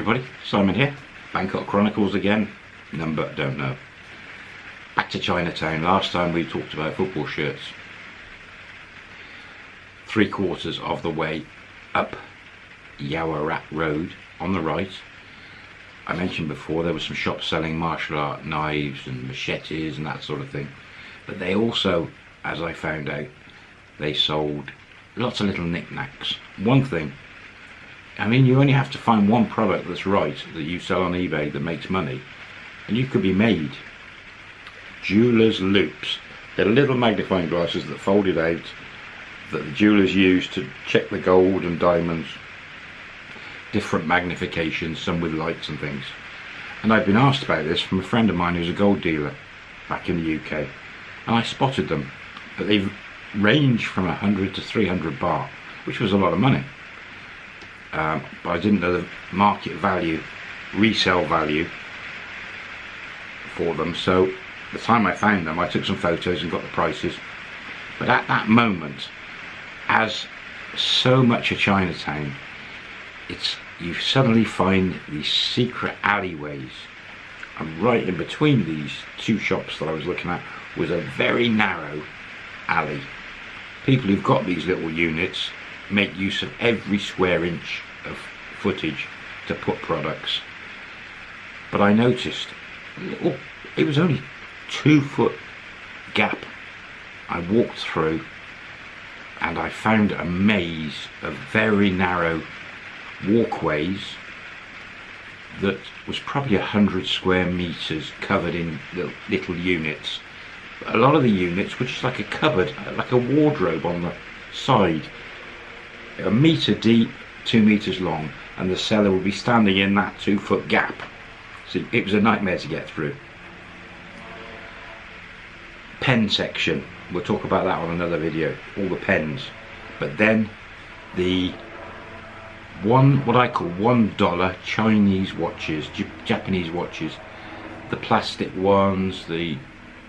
everybody, Simon here, Bangkok Chronicles again, number don't know. Back to Chinatown, last time we talked about football shirts. Three quarters of the way up Yaowarat Road on the right. I mentioned before there were some shops selling martial art knives and machetes and that sort of thing. But they also, as I found out, they sold lots of little knickknacks. One thing I mean, you only have to find one product that's right that you sell on eBay that makes money, and you could be made. Jewelers loupes. They're little magnifying glasses that folded out that the jewelers use to check the gold and diamonds. Different magnifications, some with lights and things. And I've been asked about this from a friend of mine who's a gold dealer back in the UK. And I spotted them. But they range from 100 to 300 baht, which was a lot of money um, but I didn't know the market value, resale value for them. So the time I found them, I took some photos and got the prices. But at that moment, as so much of Chinatown, it's you suddenly find these secret alleyways. And right in between these two shops that I was looking at was a very narrow alley. People who've got these little units make use of every square inch of footage to put products. But I noticed, oh, it was only two foot gap I walked through and I found a maze of very narrow walkways that was probably a hundred square meters covered in little units. A lot of the units were just like a cupboard, like a wardrobe on the side a metre deep, two metres long, and the seller would be standing in that two foot gap. So it was a nightmare to get through. Pen section, we'll talk about that on another video, all the pens. But then the one, what I call one dollar Chinese watches, Japanese watches, the plastic ones, the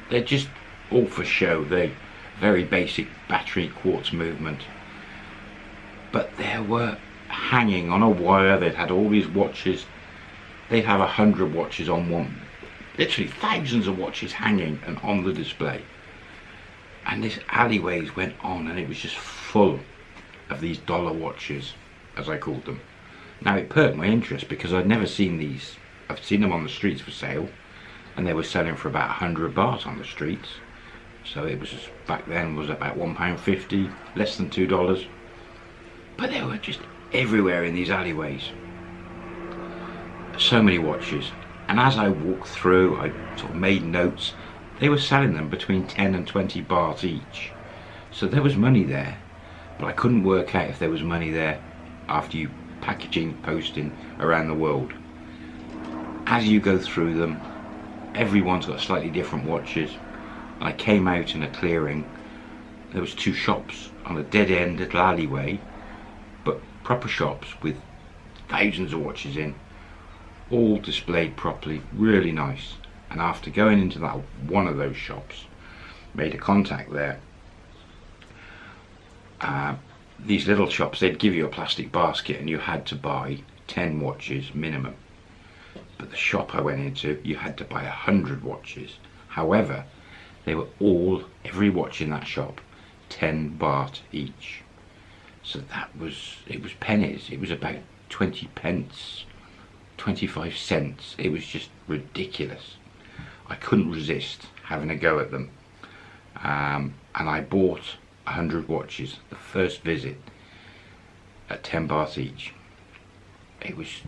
they're just all for show. They very basic battery quartz movement but there were hanging on a wire. They'd had all these watches. They'd have a hundred watches on one. Literally thousands of watches hanging and on the display. And this alleyways went on and it was just full of these dollar watches as I called them. Now it perked my interest because I'd never seen these. I've seen them on the streets for sale and they were selling for about 100 baht on the streets. So it was back then was about one pound fifty less than two dollars but they were just everywhere in these alleyways. So many watches. And as I walked through, I sort of made notes. They were selling them between 10 and 20 baht each. So there was money there. But I couldn't work out if there was money there after you packaging, posting around the world. As you go through them, everyone's got slightly different watches. I came out in a clearing. There was two shops on a dead end little alleyway proper shops with thousands of watches in all displayed properly really nice. And after going into that one of those shops made a contact there uh, these little shops they'd give you a plastic basket and you had to buy 10 watches minimum. But the shop I went into you had to buy a hundred watches. However they were all every watch in that shop 10 baht each so that was it was pennies. It was about 20 pence 25 cents. It was just ridiculous. I couldn't resist having a go at them. Um, and I bought 100 watches the first visit at 10 baht each. It was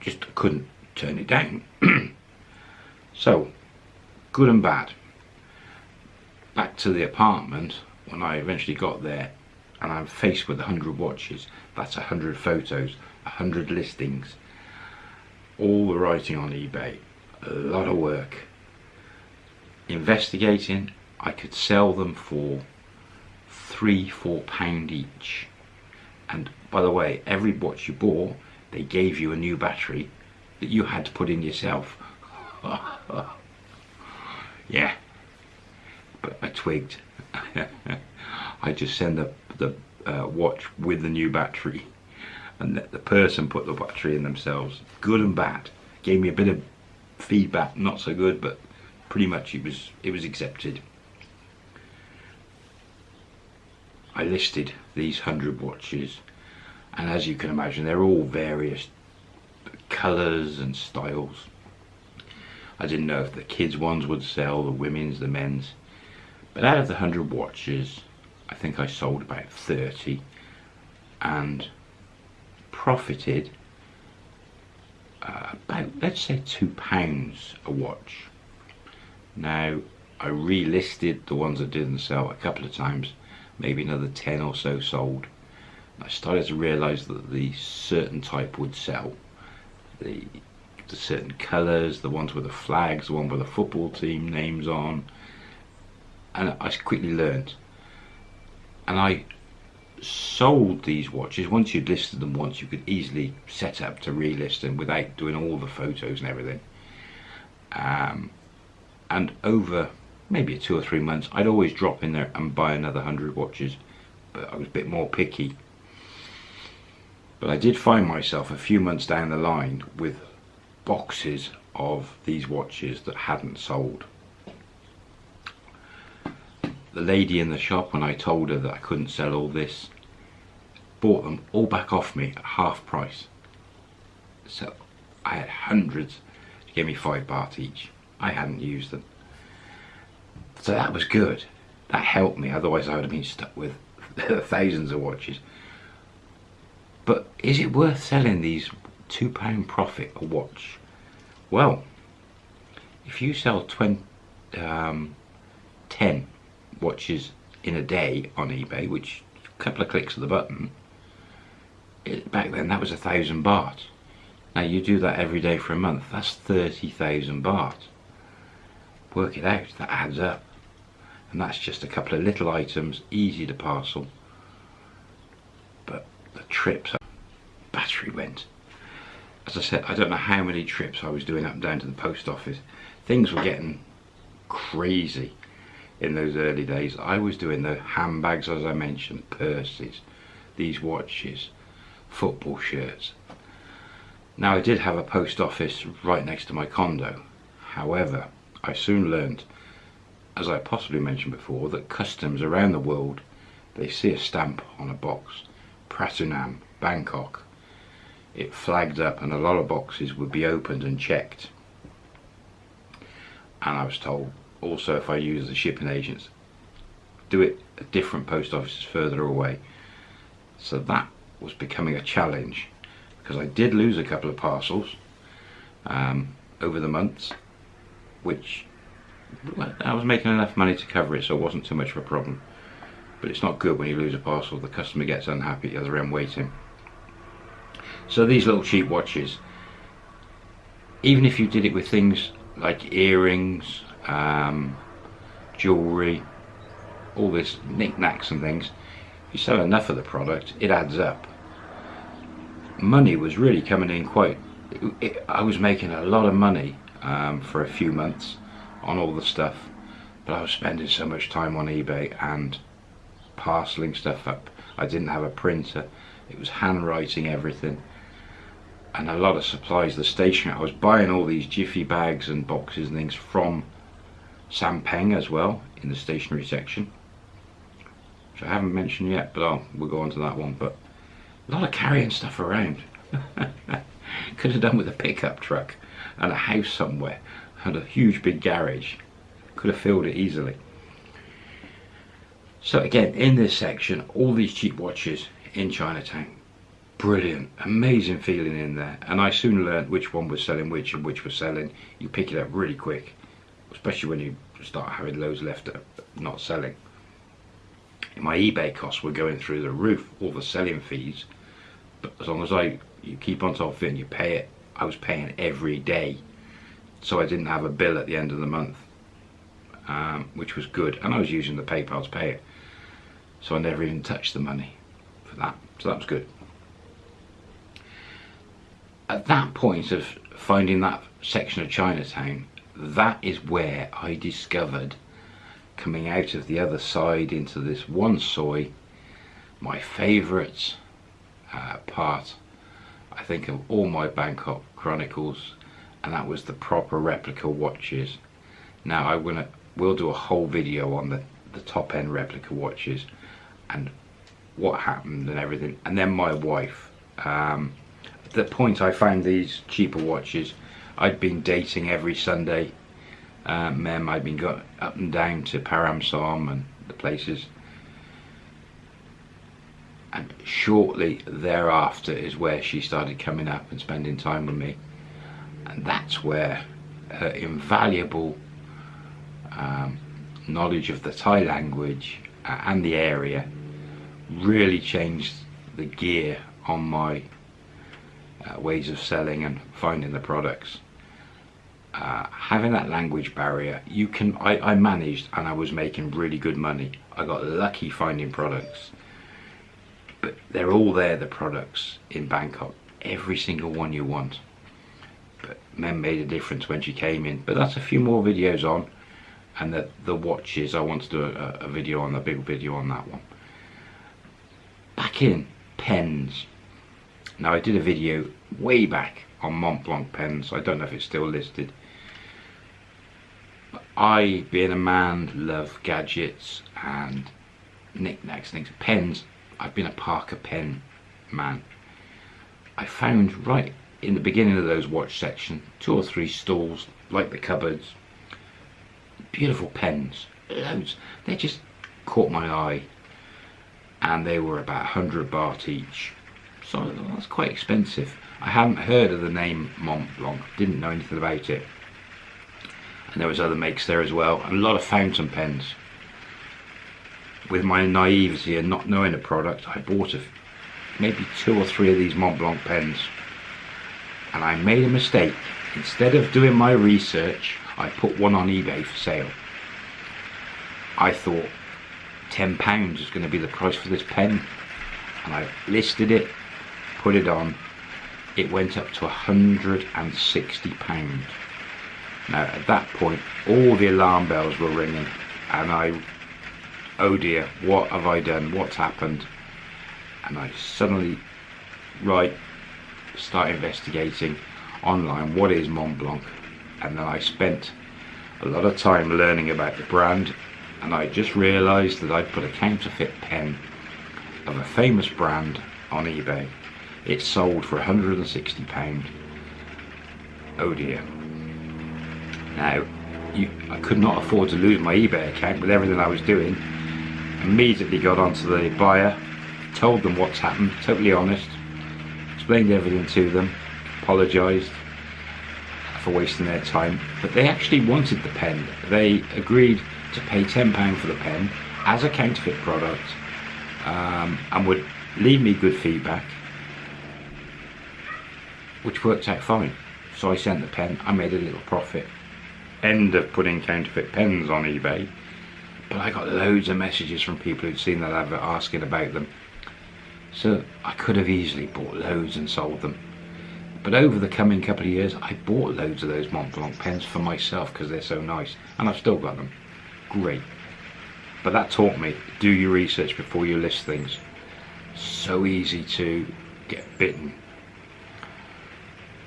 just couldn't turn it down. So good and bad. Back to the apartment. When I eventually got there and I'm faced with 100 watches, that's 100 photos, 100 listings, all the writing on eBay, a lot of work. Investigating, I could sell them for three, four pound each. And by the way, every watch you bought, they gave you a new battery that you had to put in yourself. yeah, but I twigged. I just send the, the uh, watch with the new battery and the person put the battery in themselves, good and bad. Gave me a bit of feedback, not so good, but pretty much it was it was accepted. I listed these hundred watches, and as you can imagine, they're all various colours and styles. I didn't know if the kids ones would sell, the women's, the men's. But out of the 100 watches, I think I sold about 30 and profited uh, about, let's say, two pounds a watch. Now, I relisted the ones that didn't sell a couple of times, maybe another 10 or so sold. I started to realise that the certain type would sell. The the certain colours, the ones with the flags, the one with the football team names on. And I quickly learned. And I sold these watches. Once you'd listed them once, you could easily set up to relist them without doing all the photos and everything. Um, and over maybe two or three months, I'd always drop in there and buy another hundred watches. But I was a bit more picky. But I did find myself a few months down the line with boxes of these watches that hadn't sold. The lady in the shop, when I told her that I couldn't sell all this, bought them all back off me at half price. So I had hundreds. She gave me five baht each. I hadn't used them. So that was good. That helped me, otherwise I would have been stuck with thousands of watches. But is it worth selling these two pound profit a watch? Well, if you sell 20, um, 10 watches in a day on eBay, which a couple of clicks of the button, it, back then that was a thousand baht. Now you do that every day for a month, that's 30,000 baht. Work it out, that adds up. And that's just a couple of little items, easy to parcel. But the trips, battery went as I said, I don't know how many trips I was doing up and down to the post office. Things were getting crazy in those early days. I was doing the handbags, as I mentioned, purses, these watches, football shirts. Now I did have a post office right next to my condo. However, I soon learned, as I possibly mentioned before, that customs around the world, they see a stamp on a box, Pratunam, Bangkok, it flagged up and a lot of boxes would be opened and checked and I was told also if I use the shipping agents do it at different post offices further away. So that was becoming a challenge because I did lose a couple of parcels um, over the months which I was making enough money to cover it so it wasn't too much of a problem. But it's not good when you lose a parcel the customer gets unhappy at the other end waiting. So these little cheap watches, even if you did it with things like earrings, um, jewellery, all this knickknacks and things, if you sell enough of the product, it adds up. Money was really coming in quite, it, I was making a lot of money um, for a few months on all the stuff, but I was spending so much time on eBay and parceling stuff up. I didn't have a printer, it was handwriting everything and a lot of supplies the station I was buying all these jiffy bags and boxes and things from Sampeng as well in the stationery section which I haven't mentioned yet but I'll, we'll go on to that one but a lot of carrying stuff around. Could have done with a pickup truck and a house somewhere and a huge big garage could have filled it easily. So again in this section all these cheap watches in Chinatown brilliant amazing feeling in there. And I soon learned which one was selling which and which was selling. You pick it up really quick especially when you start having loads left not selling. My eBay costs were going through the roof all the selling fees but as long as I you keep on top of it and you pay it I was paying every day so I didn't have a bill at the end of the month um, which was good and I was using the PayPal to pay it so I never even touched the money for that so that was good. At that point of finding that section of Chinatown, that is where I discovered coming out of the other side into this one soi my favourite uh, part I think of all my Bangkok Chronicles and that was the proper replica watches. Now I will we'll do a whole video on the, the top end replica watches and what happened and everything and then my wife um, the point I found these cheaper watches I'd been dating every Sunday. Um, Mem I'd been going up and down to Param Som and the places. And shortly thereafter is where she started coming up and spending time with me. And that's where her invaluable um, knowledge of the Thai language uh, and the area really changed the gear on my uh, ways of selling and finding the products. Uh, having that language barrier, you can. I, I managed and I was making really good money. I got lucky finding products, but they're all there. The products in Bangkok, every single one you want. But men made a difference when she came in. But that's a few more videos on, and the the watches. I want to do a, a video on the big video on that one. Back in pens. Now I did a video way back on Montblanc pens. I don't know if it's still listed. I, being a man, love gadgets and knickknacks, things. Pens. I've been a Parker pen man. I found right in the beginning of those watch section two or three stalls like the cupboards. Beautiful pens, loads. They just caught my eye, and they were about 100 baht each. So that's quite expensive. I hadn't heard of the name Mont Blanc, didn't know anything about it and there was other makes there as well. And a lot of fountain pens. With my naivety and not knowing the product I bought a, maybe two or three of these Montblanc pens. And I made a mistake. Instead of doing my research I put one on eBay for sale. I thought 10 pounds is going to be the price for this pen. And I listed it put it on. It went up to 160 pounds now at that point all the alarm bells were ringing and I, oh dear, what have I done, what's happened? And I suddenly, right, start investigating online what is Mont Blanc and then I spent a lot of time learning about the brand and I just realised that I'd put a counterfeit pen of a famous brand on eBay. It sold for £160. Oh dear. Now, you, I could not afford to lose my eBay account with everything I was doing. Immediately got onto the buyer, told them what's happened, totally honest, explained everything to them, apologised for wasting their time. But they actually wanted the pen. They agreed to pay £10 for the pen as a counterfeit product um, and would leave me good feedback, which worked out fine. So I sent the pen, I made a little profit end of putting counterfeit pens on eBay but I got loads of messages from people who'd seen that advert asking about them. So I could have easily bought loads and sold them. But over the coming couple of years I bought loads of those Montblanc pens for myself because they're so nice and I've still got them. Great. But that taught me do your research before you list things. So easy to get bitten.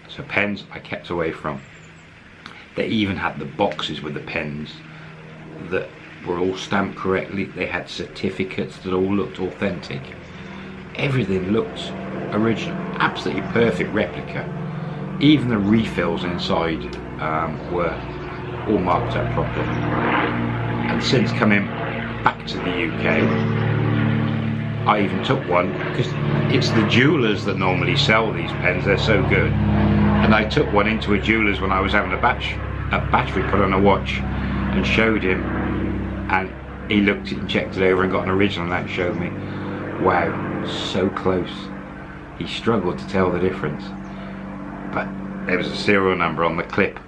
So pens I kept away from they even had the boxes with the pens that were all stamped correctly. They had certificates that all looked authentic. Everything looked original, absolutely perfect replica. Even the refills inside um, were all marked up properly. And since coming back to the UK, I even took one because it's the jewelers that normally sell these pens. They're so good. And I took one into a jeweler's when I was having a batch a battery put on a watch and showed him. And he looked and checked it over and got an original. And that showed me wow so close. He struggled to tell the difference. But there was a serial number on the clip.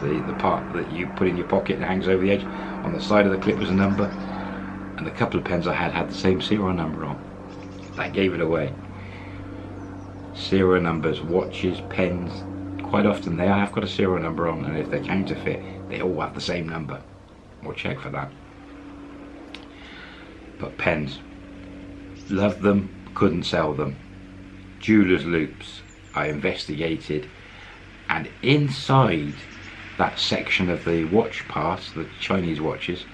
The, the part that you put in your pocket and hangs over the edge. On the side of the clip was a number. And the couple of pens I had had the same serial number on. That gave it away. Serial numbers watches pens quite often they have got a serial number on and if they're counterfeit they all have the same number. We'll check for that. But pens. Loved them couldn't sell them. Jewelers loupes. I investigated, and inside that section of the watch parts, the Chinese watches,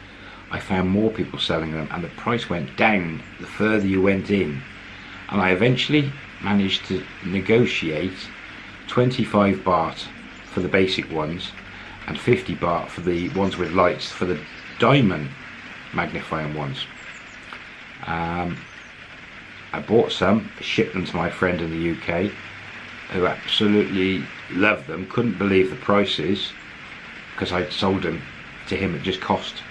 I found more people selling them, and the price went down the further you went in. And I eventually managed to negotiate 25 baht for the basic ones and 50 baht for the ones with lights for the diamond magnifying ones. Um, I bought some, shipped them to my friend in the UK who absolutely loved them, couldn't believe the prices because I'd sold them to him at just cost.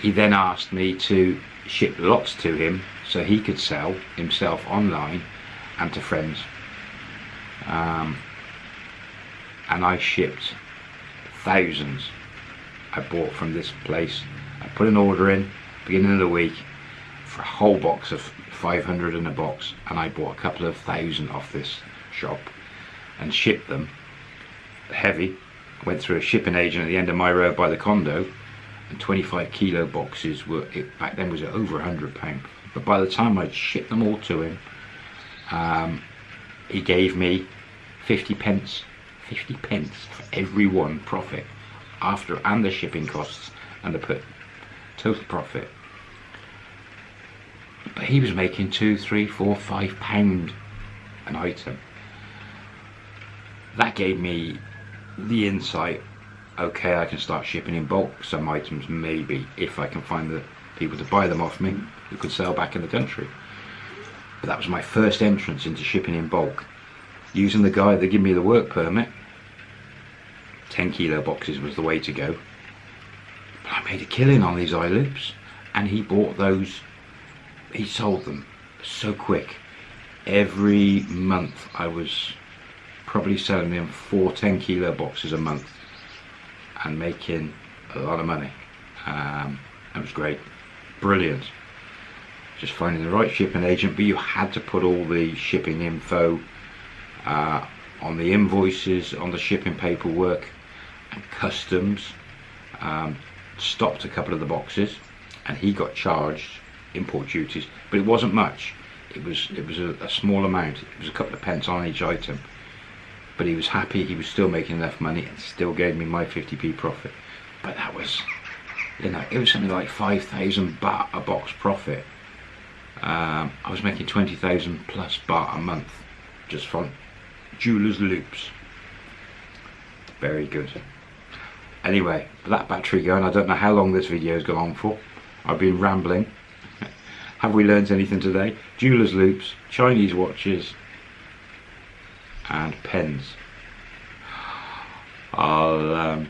He then asked me to ship lots to him so he could sell himself online and to friends. Um, and I shipped thousands I bought from this place. I put an order in beginning of the week for a whole box of 500 in a box and I bought a couple of thousand off this shop and shipped them. Heavy. Went through a shipping agent at the end of my road by the condo and 25 kilo boxes were it back then was over 100 pound but by the time I'd shipped them all to him um, he gave me 50 pence 50 pence for every one profit after and the shipping costs and the put total profit but he was making two, three, four, five pound an item. That gave me the insight, okay, I can start shipping in bulk some items, maybe, if I can find the people to buy them off me who could sell back in the country. But that was my first entrance into shipping in bulk. Using the guy that gave me the work permit, 10 kilo boxes was the way to go. But I made a killing on these eye loupes and he bought those he sold them so quick. Every month I was probably selling them four 10 kilo boxes a month and making a lot of money. Um, that was great. Brilliant. Just finding the right shipping agent, but you had to put all the shipping info uh, on the invoices, on the shipping paperwork, and customs. Um, stopped a couple of the boxes, and he got charged import duties, but it wasn't much. It was it was a, a small amount. It was a couple of pence on each item. But he was happy. He was still making enough money and still gave me my 50p profit. But that was, you know, it was something like 5,000 baht a box profit. Um, I was making 20,000 plus baht a month just from jeweler's loupes. Very good. Anyway, that battery going, I don't know how long this video has gone on for. I've been rambling. Have we learned anything today? Jeweller's loupes, Chinese watches, and pens. I'll um,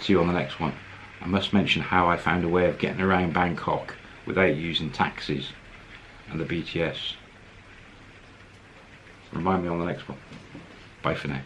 see you on the next one. I must mention how I found a way of getting around Bangkok without using taxis and the BTS. Remind me on the next one. Bye for now.